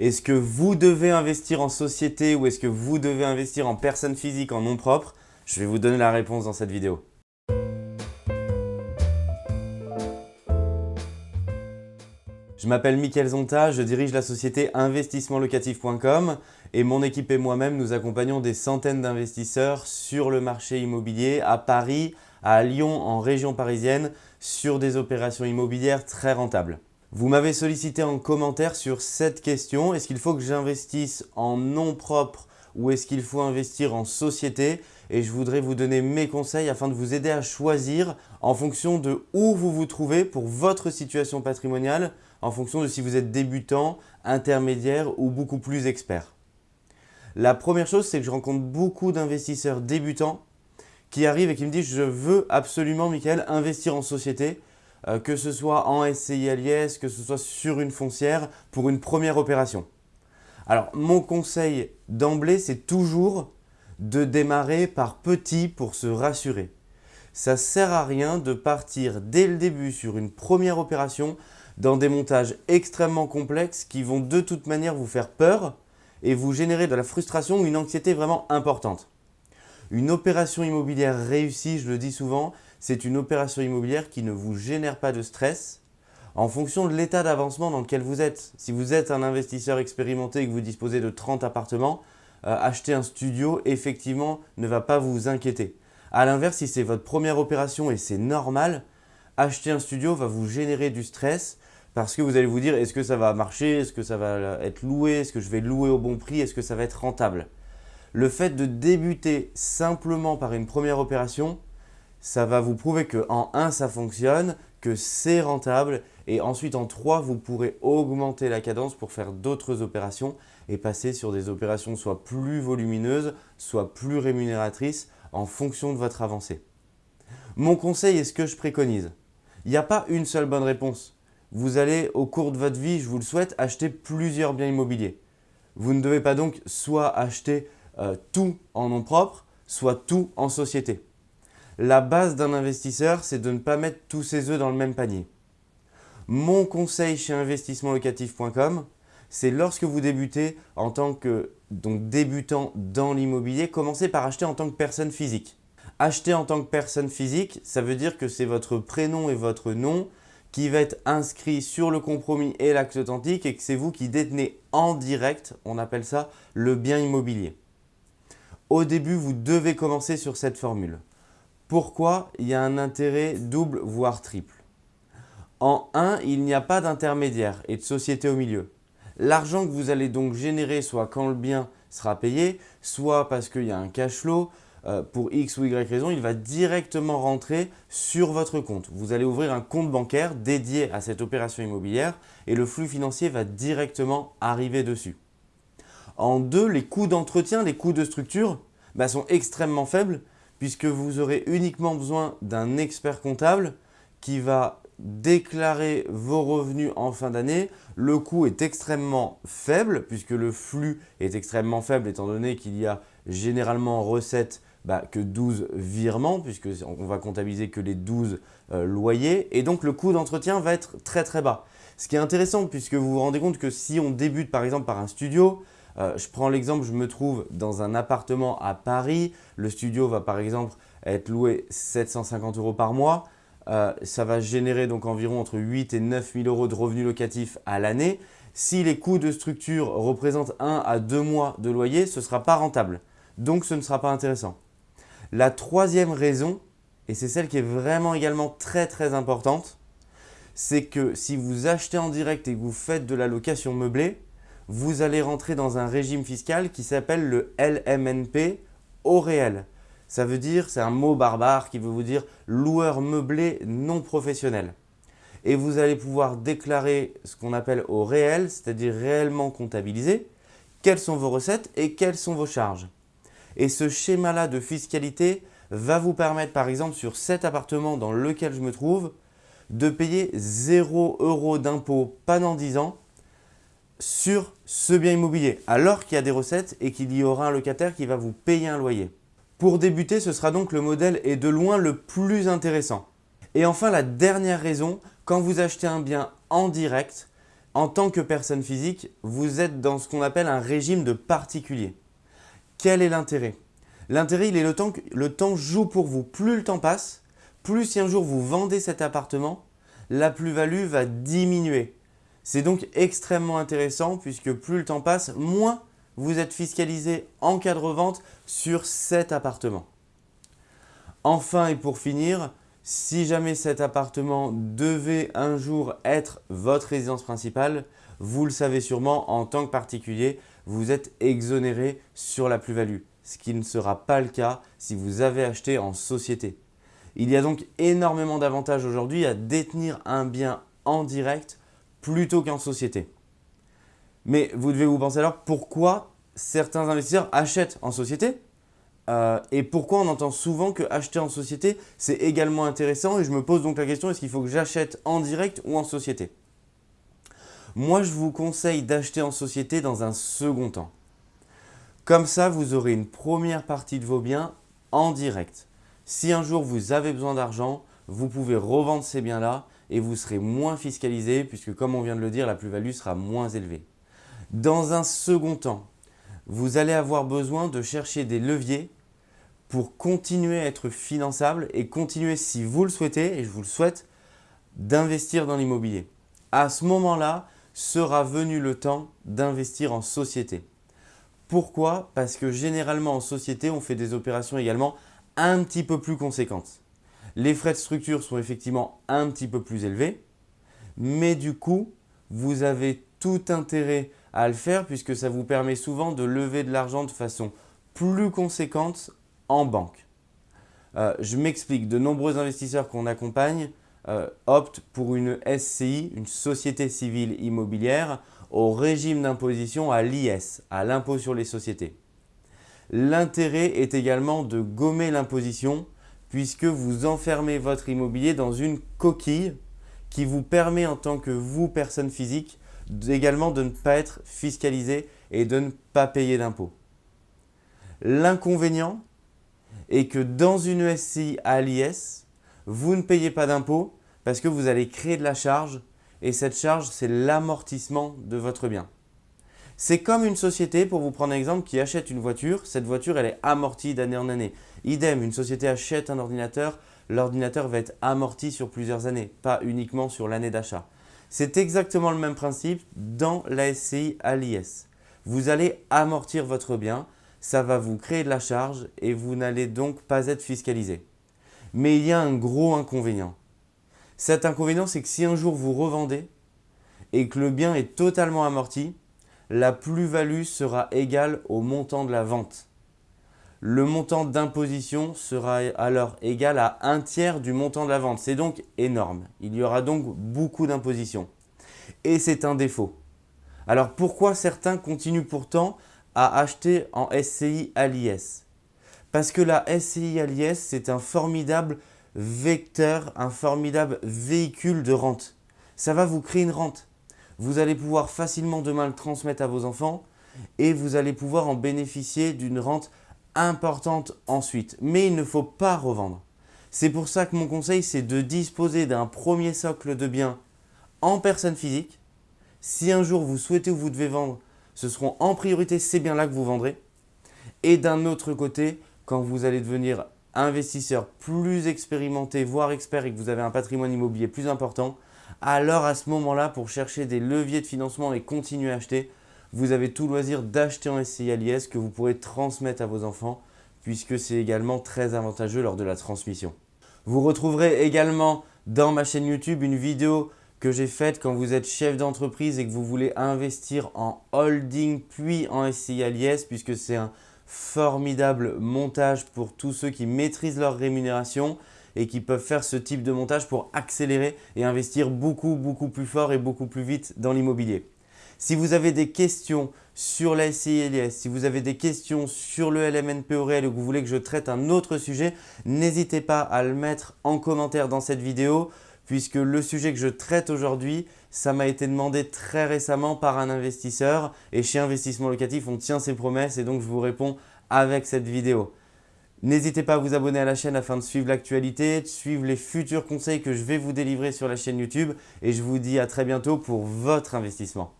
Est-ce que vous devez investir en société ou est-ce que vous devez investir en personne physique en nom propre? Je vais vous donner la réponse dans cette vidéo. Je m'appelle Mickaël Zonta, je dirige la société investissementlocatif.com et mon équipe et moi-même nous accompagnons des centaines d'investisseurs sur le marché immobilier à Paris, à Lyon, en région parisienne, sur des opérations immobilières très rentables. Vous m'avez sollicité en commentaire sur cette question, est-ce qu'il faut que j'investisse en nom propre ou est-ce qu'il faut investir en société? Et je voudrais vous donner mes conseils afin de vous aider à choisir en fonction de où vous vous trouvez pour votre situation patrimoniale, en fonction de si vous êtes débutant, intermédiaire ou beaucoup plus expert. La première chose, c'est que je rencontre beaucoup d'investisseurs débutants qui arrivent et qui me disent « je veux absolument, Michael, investir en société », euh, que ce soit en SCI LIS, que ce soit sur une foncière, pour une première opération. Alors, mon conseil d'emblée, c'est toujours de démarrer par petit pour se rassurer. Ça ne sert à rien de partir dès le début sur une première opération dans des montages extrêmement complexes qui vont de toute manière vous faire peur et vous générer de la frustration ou une anxiété vraiment importante. Une opération immobilière réussie, je le dis souvent, c'est une opération immobilière qui ne vous génère pas de stress en fonction de l'état d'avancement dans lequel vous êtes. Si vous êtes un investisseur expérimenté et que vous disposez de 30 appartements, euh, acheter un studio, effectivement, ne va pas vous inquiéter. A l'inverse, si c'est votre première opération et c'est normal, acheter un studio va vous générer du stress parce que vous allez vous dire est-ce que ça va marcher, est-ce que ça va être loué, est-ce que je vais louer au bon prix, est-ce que ça va être rentable? Le fait de débuter simplement par une première opération, ça va vous prouver que en 1 ça fonctionne, que c'est rentable et ensuite en 3 vous pourrez augmenter la cadence pour faire d'autres opérations et passer sur des opérations soit plus volumineuses, soit plus rémunératrices en fonction de votre avancée. Mon conseil est ce que je préconise. Il n'y a pas une seule bonne réponse. Vous allez au cours de votre vie, je vous le souhaite, acheter plusieurs biens immobiliers. Vous ne devez pas donc soit acheter euh, tout en nom propre, soit tout en société. La base d'un investisseur, c'est de ne pas mettre tous ses œufs dans le même panier. Mon conseil chez investissementlocatif.com, c'est lorsque vous débutez en tant que débutant dans l'immobilier, commencez par acheter en tant que personne physique. Acheter en tant que personne physique, ça veut dire que c'est votre prénom et votre nom qui va être inscrit sur le compromis et l'acte authentique et que c'est vous qui détenez en direct, on appelle ça le bien immobilier. Au début, vous devez commencer sur cette formule. Pourquoi il y a un intérêt double voire triple? En 1, il n'y a pas d'intermédiaire et de société au milieu. L'argent que vous allez donc générer, soit quand le bien sera payé, soit parce qu'il y a un cash flow, euh, pour X ou Y raison, il va directement rentrer sur votre compte. Vous allez ouvrir un compte bancaire dédié à cette opération immobilière et le flux financier va directement arriver dessus. En 2, les coûts d'entretien, les coûts de structure bah, sont extrêmement faibles puisque vous aurez uniquement besoin d'un expert comptable qui va déclarer vos revenus en fin d'année. Le coût est extrêmement faible puisque le flux est extrêmement faible étant donné qu'il y a généralement en recette bah, que 12 virements puisqu'on va comptabiliser que les 12 euh, loyers et donc le coût d'entretien va être très très bas. Ce qui est intéressant puisque vous vous rendez compte que si on débute par exemple par un studio, euh, je prends l'exemple, je me trouve dans un appartement à Paris. Le studio va par exemple être loué 750 euros par mois. Euh, ça va générer donc environ entre 8 et 9 000 euros de revenus locatifs à l'année. Si les coûts de structure représentent 1 à 2 mois de loyer, ce ne sera pas rentable. Donc ce ne sera pas intéressant. La troisième raison, et c'est celle qui est vraiment également très très importante, c'est que si vous achetez en direct et que vous faites de la location meublée, vous allez rentrer dans un régime fiscal qui s'appelle le LMNP au réel. Ça veut dire, c'est un mot barbare qui veut vous dire loueur meublé non professionnel. Et vous allez pouvoir déclarer ce qu'on appelle au réel, c'est-à-dire réellement comptabiliser, quelles sont vos recettes et quelles sont vos charges. Et ce schéma-là de fiscalité va vous permettre, par exemple, sur cet appartement dans lequel je me trouve, de payer 0 euros d'impôt pendant 10 ans sur ce bien immobilier, alors qu'il y a des recettes et qu'il y aura un locataire qui va vous payer un loyer. Pour débuter, ce sera donc le modèle et de loin le plus intéressant. Et enfin, la dernière raison, quand vous achetez un bien en direct, En tant que personne physique, vous êtes dans ce qu'on appelle un régime de particulier. Quel est l'intérêt? L'intérêt, il est le temps que le temps joue pour vous. Plus le temps passe, plus si un jour vous vendez cet appartement, la plus-value va diminuer. C'est donc extrêmement intéressant puisque plus le temps passe, moins vous êtes fiscalisé en cas de revente sur cet appartement. Enfin et pour finir, si jamais cet appartement devait un jour être votre résidence principale, vous le savez sûrement, en tant que particulier, vous êtes exonéré sur la plus-value, ce qui ne sera pas le cas si vous avez acheté en société. Il y a donc énormément d'avantages aujourd'hui à détenir un bien en direct plutôt qu'en société. Mais vous devez vous penser alors pourquoi certains investisseurs achètent en société euh, et pourquoi on entend souvent que acheter en société, c'est également intéressant et je me pose donc la question, est-ce qu'il faut que j'achète en direct ou en société? Moi, je vous conseille d'acheter en société dans un second temps. Comme ça, vous aurez une première partie de vos biens en direct. Si un jour vous avez besoin d'argent, vous pouvez revendre ces biens-là et vous serez moins fiscalisé puisque comme on vient de le dire, la plus-value sera moins élevée. Dans un second temps, vous allez avoir besoin de chercher des leviers pour continuer à être finançable et continuer, si vous le souhaitez, et je vous le souhaite, d'investir dans l'immobilier. À ce moment-là, sera venu le temps d'investir en société. Pourquoi? Parce que généralement en société, on fait des opérations également un petit peu plus conséquentes. Les frais de structure sont effectivement un petit peu plus élevés, mais du coup, vous avez tout intérêt à le faire puisque ça vous permet souvent de lever de l'argent de façon plus conséquente en banque. Euh, je m'explique, de nombreux investisseurs qu'on accompagne euh, optent pour une SCI, une société civile immobilière, au régime d'imposition à l'IS, à l'impôt sur les sociétés. L'intérêt est également de gommer l'imposition puisque vous enfermez votre immobilier dans une coquille qui vous permet en tant que vous, personne physique, également de ne pas être fiscalisé et de ne pas payer d'impôts. L'inconvénient est que dans une SCI à l'IS, vous ne payez pas d'impôts parce que vous allez créer de la charge et cette charge, c'est l'amortissement de votre bien. C'est comme une société, pour vous prendre un exemple, qui achète une voiture. Cette voiture, elle est amortie d'année en année. Idem, une société achète un ordinateur, l'ordinateur va être amorti sur plusieurs années, pas uniquement sur l'année d'achat. C'est exactement le même principe dans la SCI à l'IS. Vous allez amortir votre bien, ça va vous créer de la charge et vous n'allez donc pas être fiscalisé. Mais il y a un gros inconvénient. Cet inconvénient, c'est que si un jour vous revendez et que le bien est totalement amorti, la plus-value sera égale au montant de la vente. Le montant d'imposition sera alors égal à un tiers du montant de la vente. C'est donc énorme. Il y aura donc beaucoup d'imposition. Et c'est un défaut. Alors pourquoi certains continuent pourtant à acheter en SCI à l'IS Parce que la SCI à l'IS, c'est un formidable vecteur, un formidable véhicule de rente. Ça va vous créer une rente. Vous allez pouvoir facilement demain le transmettre à vos enfants et vous allez pouvoir en bénéficier d'une rente importante ensuite. Mais il ne faut pas revendre. C'est pour ça que mon conseil, c'est de disposer d'un premier socle de biens en personne physique. Si un jour vous souhaitez ou vous devez vendre, ce seront en priorité ces biens-là que vous vendrez. Et d'un autre côté, quand vous allez devenir investisseur plus expérimenté, voire expert et que vous avez un patrimoine immobilier plus important, alors à ce moment-là, pour chercher des leviers de financement et continuer à acheter, vous avez tout loisir d'acheter en SCI à l'IS que vous pourrez transmettre à vos enfants puisque c'est également très avantageux lors de la transmission. Vous retrouverez également dans ma chaîne YouTube une vidéo que j'ai faite quand vous êtes chef d'entreprise et que vous voulez investir en holding puis en SCI à l'IS puisque c'est un formidable montage pour tous ceux qui maîtrisent leur rémunération et qui peuvent faire ce type de montage pour accélérer et investir beaucoup, beaucoup plus fort et beaucoup plus vite dans l'immobilier. Si vous avez des questions sur la SCI si vous avez des questions sur le LMNP au réel ou que vous voulez que je traite un autre sujet, n'hésitez pas à le mettre en commentaire dans cette vidéo puisque le sujet que je traite aujourd'hui, ça m'a été demandé très récemment par un investisseur et chez Investissement Locatif, on tient ses promesses et donc je vous réponds avec cette vidéo. N'hésitez pas à vous abonner à la chaîne afin de suivre l'actualité, de suivre les futurs conseils que je vais vous délivrer sur la chaîne YouTube et je vous dis à très bientôt pour votre investissement.